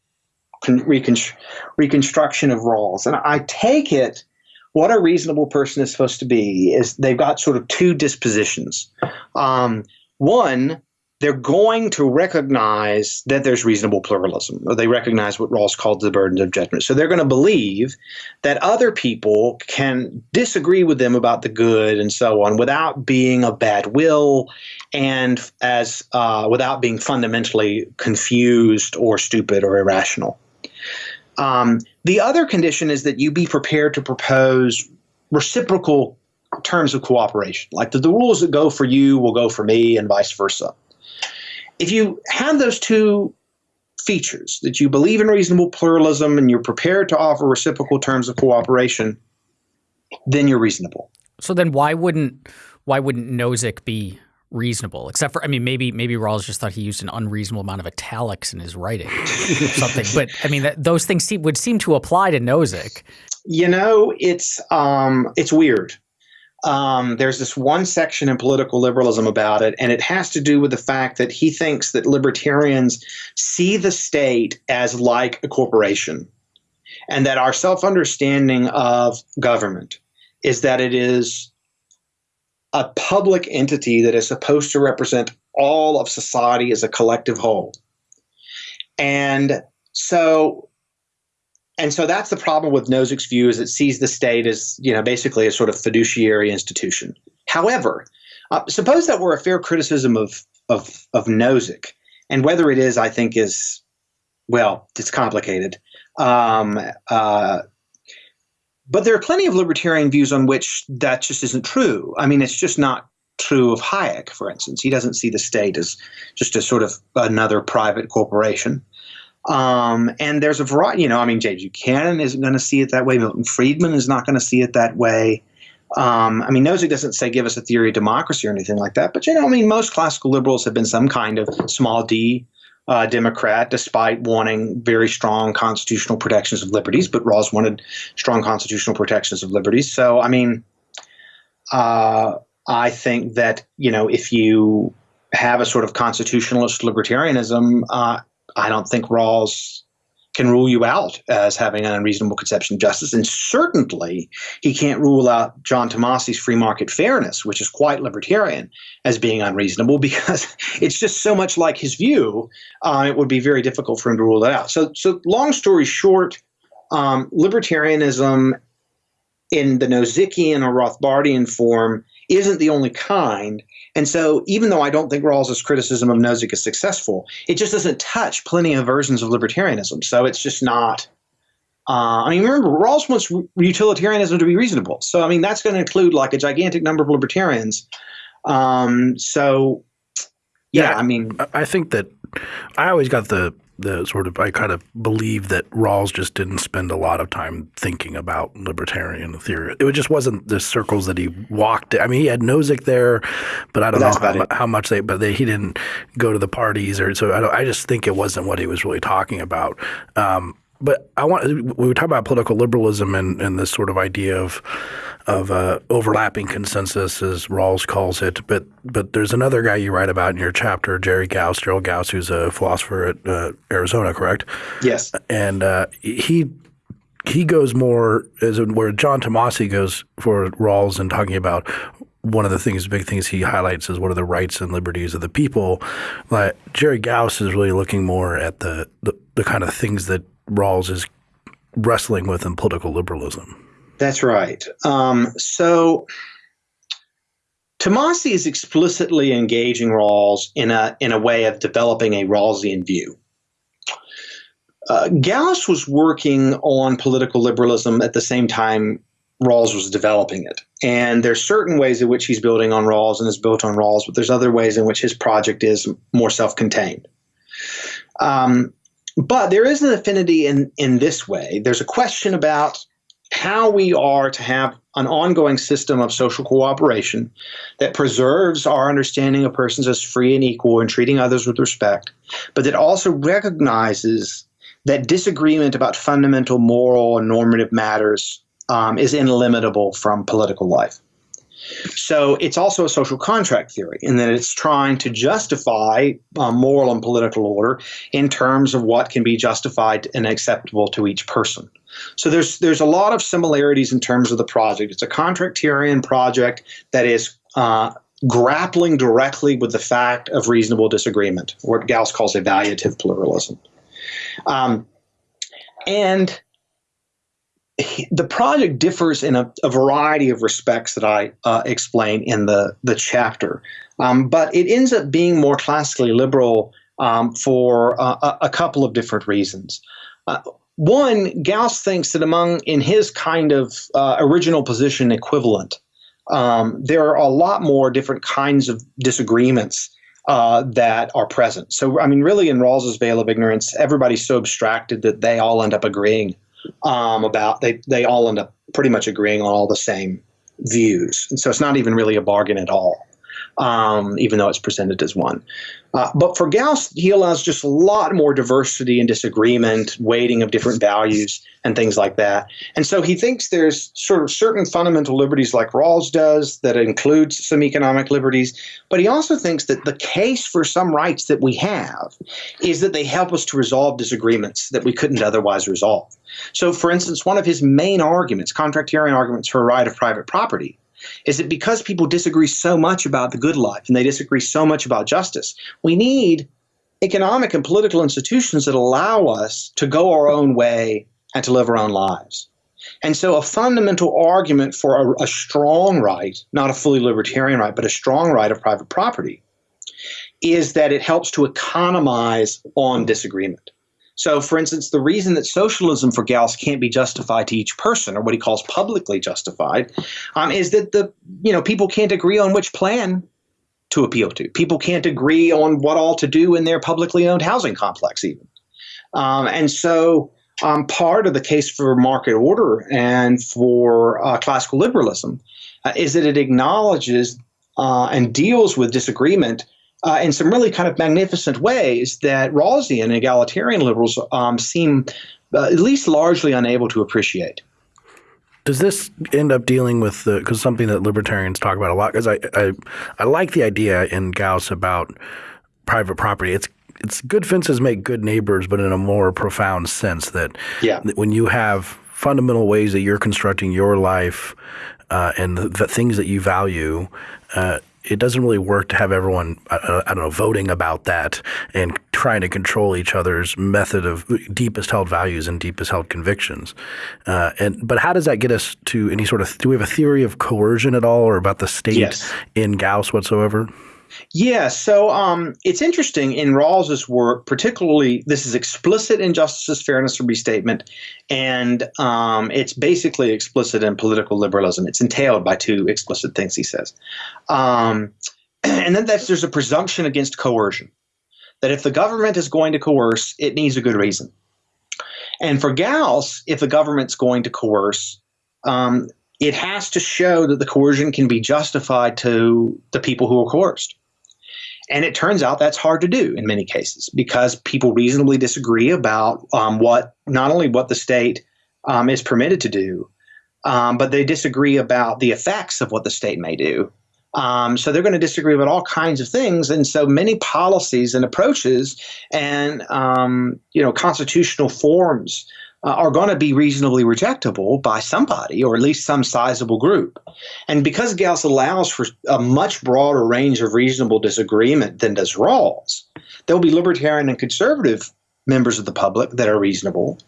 reconstruction of Rawls, and I take it what a reasonable person is supposed to be is they've got sort of two dispositions. Um, one, they're going to recognize that there's reasonable pluralism, or they recognize what Rawls called the burden of judgment. So they're going to believe that other people can disagree with them about the good and so on without being of bad will and as uh, without being fundamentally confused or stupid or irrational. Um, the other condition is that you be prepared to propose reciprocal terms of cooperation, like the, the rules that go for you will go for me, and vice versa if you have those two features that you believe in reasonable pluralism and you're prepared to offer reciprocal terms of cooperation, then you're reasonable. So then why wouldn't why wouldn't Nozick be reasonable? Except for I mean maybe maybe Rawls just thought he used an unreasonable amount of italics in his writing or something. But I mean that, those things seem, would seem to apply to Nozick. You know, it's um, it's weird um, there's this one section in political liberalism about it, and it has to do with the fact that he thinks that libertarians see the state as like a corporation, and that our self understanding of government is that it is a public entity that is supposed to represent all of society as a collective whole. And so and so that's the problem with Nozick's view is it sees the state as you know basically a sort of fiduciary institution. However, uh, suppose that were a fair criticism of of of Nozick, and whether it is, I think, is well, it's complicated. Um, uh, but there are plenty of libertarian views on which that just isn't true. I mean, it's just not true of Hayek, for instance. He doesn't see the state as just a sort of another private corporation. Um, and there's a variety, you know, I mean, James Buchanan isn't going to see it that way. Milton Friedman is not going to see it that way. Um, I mean, Nozick doesn't say give us a theory of democracy or anything like that, but you know, I mean, most classical liberals have been some kind of small d uh, Democrat, despite wanting very strong constitutional protections of liberties. But Rawls wanted strong constitutional protections of liberties. So, I mean, uh, I think that you know, if you have a sort of constitutionalist libertarianism, uh, I don't think Rawls can rule you out as having an unreasonable conception of justice. And certainly he can't rule out John Tomasi's free market fairness, which is quite libertarian, as being unreasonable because it's just so much like his view, uh, it would be very difficult for him to rule that out. So, so long story short, um, libertarianism in the Nozickian or Rothbardian form isn't the only kind. And so, even though I don't think Rawls's criticism of Nozick is successful, it just doesn't touch plenty of versions of libertarianism. So it's just not. Uh, I mean, remember, Rawls wants utilitarianism to be reasonable. So, I mean, that's going to include like a gigantic number of libertarians. Um, so, yeah, yeah, I mean, I think that I always got the the sort of I kind of believe that Rawls just didn't spend a lot of time thinking about libertarian theory. It just wasn't the circles that he walked. I mean, he had Nozick there, but I don't know how, how, much they. But they, he didn't go to the parties or so. I, I, just think it wasn't what he was really talking about. Um, but I want we were talking about political liberalism and, and this sort of idea of of uh, overlapping consensus, as Rawls calls it. But but there's another guy you write about in your chapter, Jerry Gaus, Gerald Gaus, who's a philosopher at uh, Arizona, correct? Yes. And uh, he he goes more as where John Tomasi goes for Rawls and talking about one of the things, big things he highlights is what are the rights and liberties of the people. Like Jerry Gaus is really looking more at the, the, the kind of things that Rawls is wrestling with in political liberalism. That's right. Um, so Tomasi is explicitly engaging Rawls in a in a way of developing a Rawlsian view. Uh, Gaus was working on political liberalism at the same time Rawls was developing it. And there's certain ways in which he's building on Rawls and is built on Rawls, but there's other ways in which his project is more self-contained. Um, but there is an affinity in, in this way. There's a question about how we are to have an ongoing system of social cooperation that preserves our understanding of persons as free and equal and treating others with respect, but that also recognizes that disagreement about fundamental moral and normative matters um, is inimitable from political life. So it's also a social contract theory in that it's trying to justify uh, moral and political order in terms of what can be justified and acceptable to each person. So there's there's a lot of similarities in terms of the project. It's a contractarian project that is uh, grappling directly with the fact of reasonable disagreement, what Gaus calls evaluative pluralism. Um, and the project differs in a, a, variety of respects that I uh, explain in the, the chapter, um, but it ends up being more classically liberal um, for uh, a, couple of different reasons. Uh, one, Gaus thinks that among, in his kind of uh, original position equivalent, um, there are a lot more different kinds of disagreements uh, that are present. So, I mean, really, in Rawls's veil of ignorance, everybody's so abstracted that they all end up agreeing um, about they they all end up pretty much agreeing on all the same views, and so it's not even really a bargain at all um, even though it's presented as one. Uh, but for Gaus, he allows just a lot more diversity and disagreement, weighting of different values, and things like that. And so he thinks there's sort of certain fundamental liberties, like Rawls does, that includes some economic liberties. But he also thinks that the case for some rights that we have is that they help us to resolve disagreements that we couldn't otherwise resolve. So, for instance, one of his main arguments, contractarian arguments for a right of private property, is that because people disagree so much about the good life and they disagree so much about justice, we need economic and political institutions that allow us to go our own way and to live our own lives. And so, a fundamental argument for a, a strong right, not a fully libertarian right, but a strong right of private property, is that it helps to economize on disagreement. So, for instance, the reason that socialism for Gaus can't be justified to each person, or what he calls publicly justified, um, is that the you know people can't agree on which plan to appeal to. People can't agree on what all to do in their publicly owned housing complex, even. Um, and so, um, part of the case for market order and for uh, classical liberalism uh, is that it acknowledges uh, and deals with disagreement uh, in some really kind of magnificent ways that Rawlsian egalitarian liberals um, seem uh, at least largely unable to appreciate. Does this end up dealing with the because something that libertarians talk about a lot? Because I, I I like the idea in Gaus about private property. It's it's good fences make good neighbors, but in a more profound sense that, yeah. that when you have fundamental ways that you're constructing your life uh, and the, the, things that you value, uh, it doesn't really work to have everyone I, I, don't know voting about that and trying to control each other's method of deepest held values and deepest held convictions. Uh, and but how does that get us to any sort of do we have a theory of coercion at all or about the state yes. in Gaus whatsoever? Yeah, so um, it's interesting in Rawls's work, particularly this is explicit in Justice as Fairness and Restatement, and um, it's basically explicit in political liberalism. It's entailed by two explicit things, he says. Um, and then there's a presumption against coercion, that if the government is going to coerce, it needs a good reason. And for Gaus, if the government's going to coerce, um, it has to show that the coercion can be justified to the people who are coerced. And it turns out that's hard to do in many cases because people reasonably disagree about um, what not only what the state um, is permitted to do, um, but they disagree about the effects of what the state may do. Um, so they're going to disagree about all kinds of things, and so many policies and approaches and um, you know constitutional forms uh, are going to be reasonably rejectable by somebody or at least some sizable group. And because Gaus allows for a much broader range of reasonable disagreement than does Rawls, there will be libertarian and conservative members of the public that are reasonable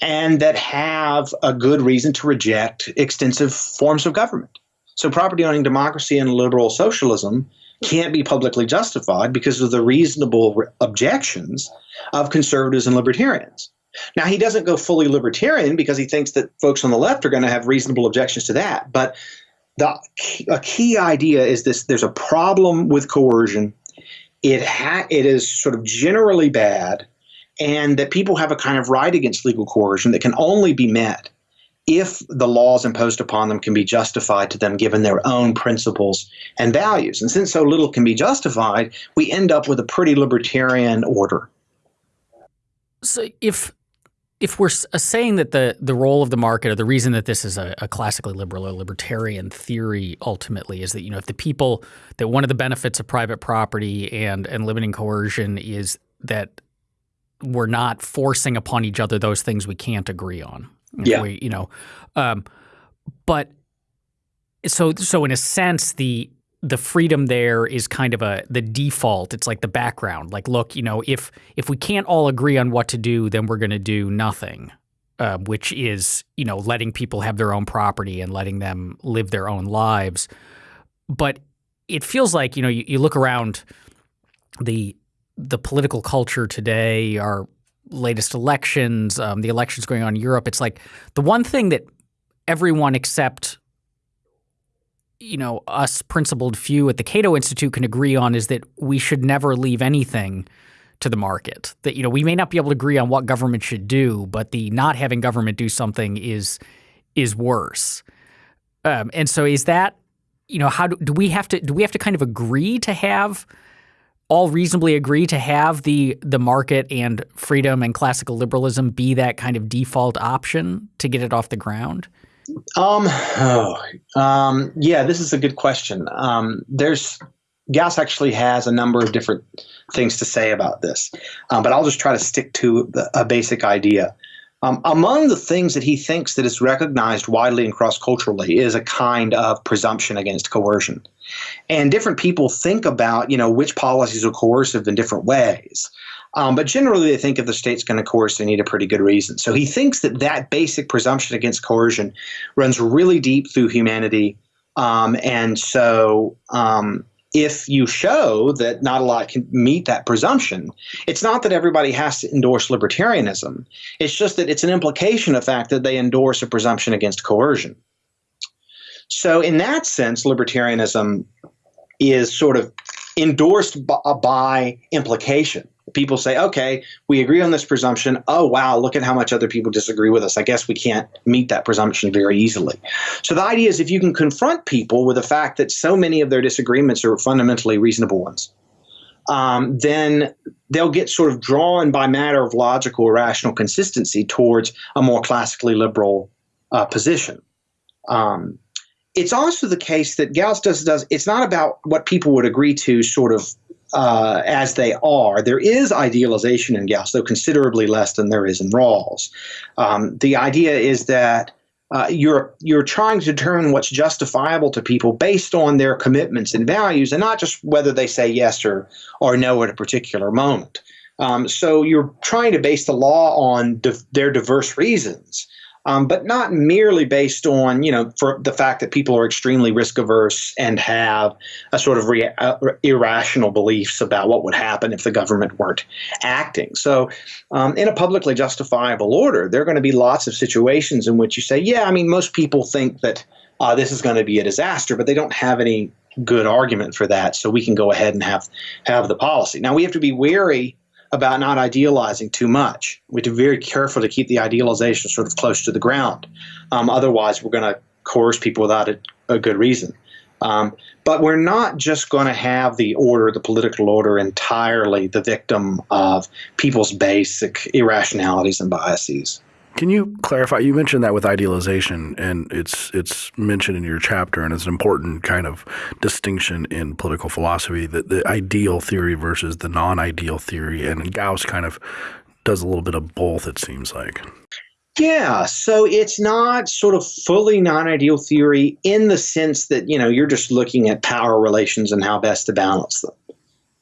and that have a good reason to reject extensive forms of government. So, property owning democracy and liberal socialism can't be publicly justified because of the reasonable objections of conservatives and libertarians. Now, he doesn't go fully libertarian because he thinks that folks on the left are going to have reasonable objections to that. But the a key idea is this: there's a problem with coercion. It ha- it is sort of generally bad, and that people have a kind of right against legal coercion that can only be met if the laws imposed upon them can be justified to them given their own principles and values. And since so little can be justified, we end up with a pretty libertarian order. So if if we're uh, saying that the the role of the market or the reason that this is a, a, classically liberal or libertarian theory ultimately is that you know if the people that one of the benefits of private property and and limiting coercion is that we're not forcing upon each other those things we can't agree on. Yeah. We, you know, um, but so so in a sense the the freedom there is kind of a the default. It's like the background. Like, look, you know, if if we can't all agree on what to do, then we're going to do nothing, uh, which is you know letting people have their own property and letting them live their own lives. But it feels like you know you, you look around the the political culture today, our latest elections, um, the elections going on in Europe. It's like the one thing that everyone except you know, us principled few at the Cato Institute can agree on is that we should never leave anything to the market. That you know, we may not be able to agree on what government should do, but the not having government do something is is worse. Um, and so, is that you know, how do, do we have to do we have to kind of agree to have all reasonably agree to have the the market and freedom and classical liberalism be that kind of default option to get it off the ground? Um, oh, um, yeah, this is a good question. Um, there's Gaus actually has a number of different things to say about this, um, but I'll just try to stick to the, a basic idea. Um, among the things that he thinks that is recognized widely and cross culturally is a kind of presumption against coercion, and different people think about you know which policies are coercive in different ways. Um, but generally, they think if the state's going to coerce, they need a pretty good reason. So he thinks that that basic presumption against coercion runs really deep through humanity. Um, and so um, if you show that not a lot can meet that presumption, it's not that everybody has to endorse libertarianism. It's just that it's an implication of fact that they endorse a presumption against coercion. So, in that sense, libertarianism is sort of endorsed by, by implication people say, okay, we agree on this presumption. Oh, wow, look at how much other people disagree with us. I guess we can't meet that presumption very easily. So the idea is if you can confront people with the fact that so many of their disagreements are fundamentally reasonable ones, um, then they'll get sort of drawn by matter of logical or rational consistency towards a more classically liberal uh, position. Um, it's also the case that Gaus does, does it's not about what people would agree to sort of uh, as they are. There is idealization in Gaus, though considerably less than there is in Rawls. Um, the idea is that uh, you're you're trying to determine what's justifiable to people based on their commitments and values, and not just whether they say yes or or no at a particular moment. Um, so you're trying to base the law on di- their diverse reasons um, but not merely based on you know for the fact that people are extremely risk averse and have a sort of re- uh, irrational beliefs about what would happen if the government weren't acting. So, um, in a publicly justifiable order, there are going to be lots of situations in which you say, yeah, I mean, most people think that uh, this is going to be a disaster, but they don't have any good argument for that, so we can go ahead and have have the policy. Now we have to be wary about not idealizing too much. We have to be very careful to keep the idealization sort of close to the ground. Um, otherwise, we're going to coerce people without a, a good reason. Um, but we're not just going to have the order, the political order, entirely the victim of people's basic irrationalities and biases. Can you clarify? You mentioned that with idealization, and it's it's mentioned in your chapter, and it's an important kind of distinction in political philosophy that the ideal theory versus the non-ideal theory, and Gaus kind of does a little bit of both. It seems like. Yeah, so it's not sort of fully non-ideal theory in the sense that you know you're just looking at power relations and how best to balance them.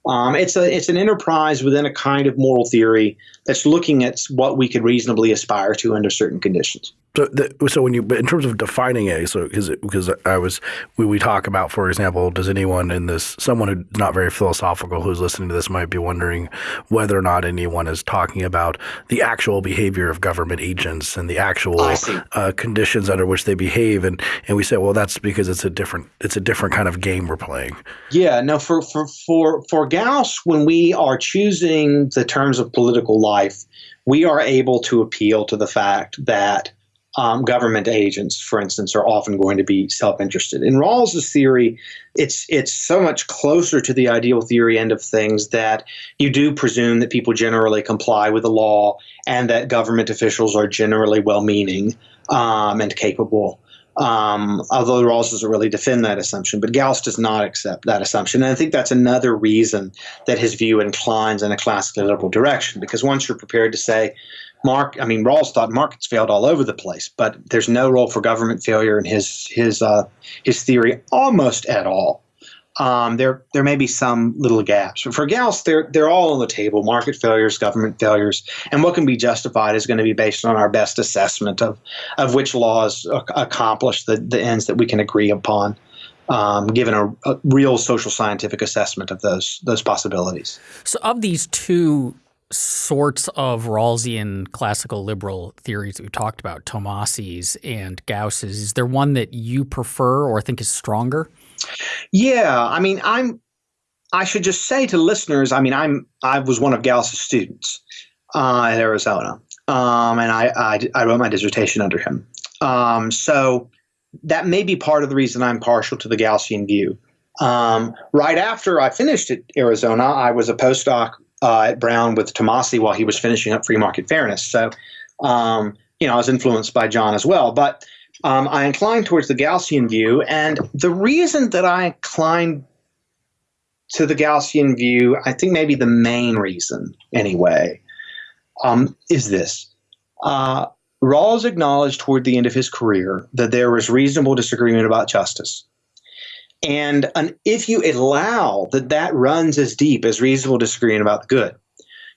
Um, it's a it's an enterprise within a kind of moral theory that's looking at what we could reasonably aspire to under certain conditions. So, the, so when you, but in terms of defining a, so because because I was, we, we talk about, for example, does anyone in this, someone who's not very philosophical who's listening to this might be wondering whether or not anyone is talking about the actual behavior of government agents and the actual uh, conditions under which they behave, and and we say, well, that's because it's a different, it's a different kind of game we're playing. Yeah, no, for for for for Gaus, when we are choosing the terms of political life, we are able to appeal to the fact that um, government agents, for instance, are often going to be self-interested. In Rawls's theory, it's it's so much closer to the ideal theory end of things that you do presume that people generally comply with the law and that government officials are generally well-meaning um, and capable. Um, although Rawls doesn't really defend that assumption, but Gaus does not accept that assumption. And I think that's another reason that his view inclines in a classically liberal direction, because once you're prepared to say, Mark, I mean, Rawls thought markets failed all over the place, but there's no role for government failure in his his uh, his theory almost at all. Um, there there may be some little gaps, but for Gaus, they're they're all on the table: market failures, government failures, and what can be justified is going to be based on our best assessment of of which laws accomplish the the ends that we can agree upon. Um, given a, a, real social scientific assessment of those those possibilities. So, of these two sorts of Rawlsian classical liberal theories we talked about, Tomasi's and Gaus's, is there one that you prefer or think is stronger? Yeah, I mean, I'm. I should just say to listeners, I mean, I'm. I was one of Gaus's students uh, at Arizona, um, and I, I, I wrote my dissertation under him. Um, so that may be part of the reason I'm partial to the Gaussian view. Um, right after I finished at Arizona, I was a postdoc uh, at Brown with Tomasi while he was finishing up free market fairness. So, um, you know, I was influenced by John as well. But um, I inclined towards the Gaussian view. And the reason that I inclined to the Gaussian view, I think maybe the main reason anyway, um, is this. Uh, Rawls acknowledged toward the end of his career that there was reasonable disagreement about justice. And an, if you allow that that runs as deep as reasonable disagreement about the good,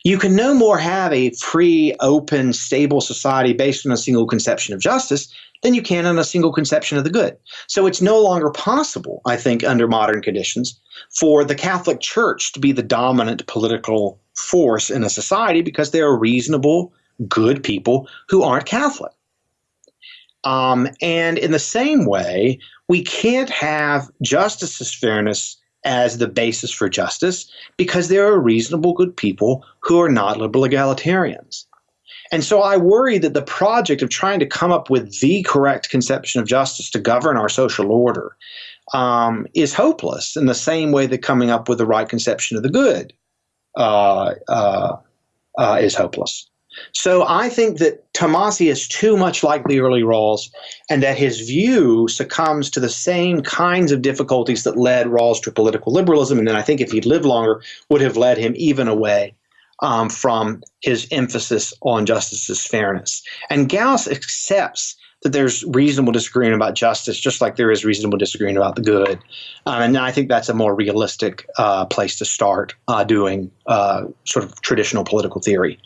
you can no more have a free, open, stable society based on a single conception of justice than you can on a single conception of the good. So it's no longer possible, I think, under modern conditions, for the Catholic Church to be the dominant political force in a society because there are reasonable, good people who aren't Catholic. Um, and in the same way, we can't have justice as fairness as the basis for justice because there are reasonable good people who are not liberal egalitarians. And so I worry that the project of trying to come up with the correct conception of justice to govern our social order um, is hopeless in the same way that coming up with the right conception of the good uh, uh, uh, is hopeless. So I think that Tomasi is too much like the early Rawls, and that his view succumbs to the same kinds of difficulties that led Rawls to political liberalism, and then I think if he'd lived longer, would have led him even away um, from his emphasis on justice as fairness. And Gaus accepts that there's reasonable disagreement about justice, just like there is reasonable disagreement about the good. Um, and I think that's a more realistic uh, place to start uh, doing uh, sort of traditional political theory.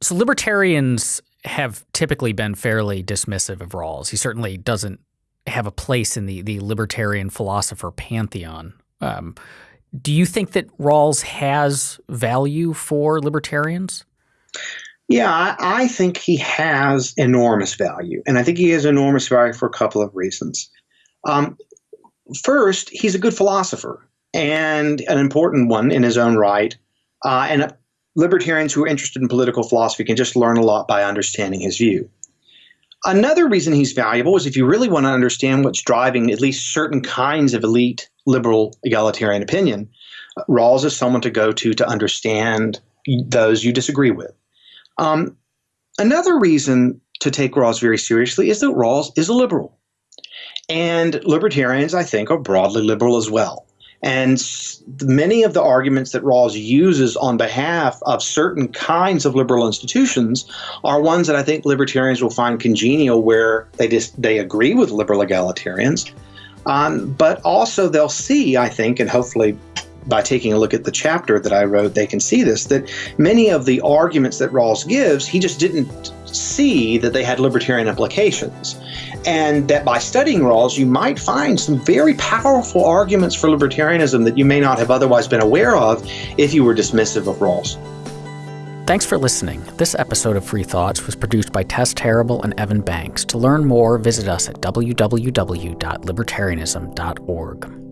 So libertarians have typically been fairly dismissive of Rawls. He certainly doesn't have a place in the the libertarian philosopher pantheon. Um, do you think that Rawls has value for libertarians? Yeah, I, I, think he has enormous value, and I think he has enormous value for a couple of reasons. Um, first, he's a good philosopher and an important one in his own right, uh, and a libertarians who are interested in political philosophy can just learn a lot by understanding his view. Another reason he's valuable is if you really want to understand what's driving at least certain kinds of elite liberal egalitarian opinion, Rawls is someone to go to to understand those you disagree with. Um, another reason to take Rawls very seriously is that Rawls is a liberal. And libertarians, I think, are broadly liberal as well. And many of the arguments that Rawls uses on behalf of certain kinds of liberal institutions are ones that I think libertarians will find congenial where they just they agree with liberal egalitarians. Um, but also they'll see, I think, and hopefully by taking a look at the chapter that I wrote, they can see this, that many of the arguments that Rawls gives, he just didn't see that they had libertarian implications and that by studying Rawls, you might find some very powerful arguments for libertarianism that you may not have otherwise been aware of if you were dismissive of Rawls. Thanks for listening. This episode of Free Thoughts was produced by Tess Terrible and Evan Banks. To learn more, visit us at www.libertarianism.org.